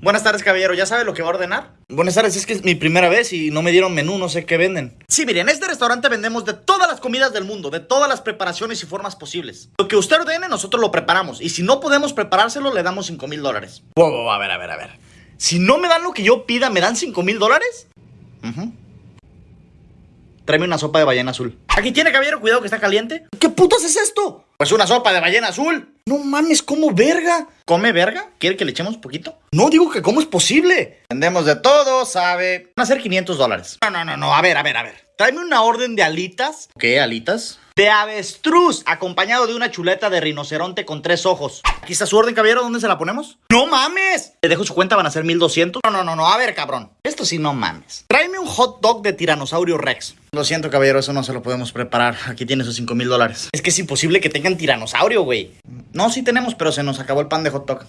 Buenas tardes, caballero. ¿Ya sabe lo que va a ordenar? Buenas tardes, es que es mi primera vez y no me dieron menú, no sé qué venden. Sí, miren, en este restaurante vendemos de todas las comidas del mundo, de todas las preparaciones y formas posibles. Lo que usted ordene, nosotros lo preparamos. Y si no podemos preparárselo, le damos 5 mil dólares. Wow, wow, a ver, a ver, a ver. Si no me dan lo que yo pida, ¿me dan 5 mil dólares? Ujú. Tráeme una sopa de ballena azul. Aquí tiene, caballero, cuidado que está caliente. ¿Qué putas es esto? Pues una sopa de ballena azul. No mames, ¿cómo verga? ¿Come verga? ¿Quiere que le echemos poquito? No, digo que cómo es posible. Vendemos de todo, sabe. Van a ser 500 dólares. No, no, no, no. A ver, a ver, a ver. Tráeme una orden de alitas. ¿Qué, alitas? De avestruz, acompañado de una chuleta de rinoceronte con tres ojos. Aquí está su orden, caballero. ¿Dónde se la ponemos? ¡No mames! Le dejo su cuenta, van a ser 1200. No, no, no, no. A ver, cabrón. Esto sí, no mames. Tráeme un hot dog de tiranosaurio rex. Lo siento, caballero, eso no se lo podemos preparar. Aquí tiene sus 5 mil dólares. Es que es imposible que tengan tiranosaurio, güey. No, sí tenemos, pero se nos acabó el pan de hot dog.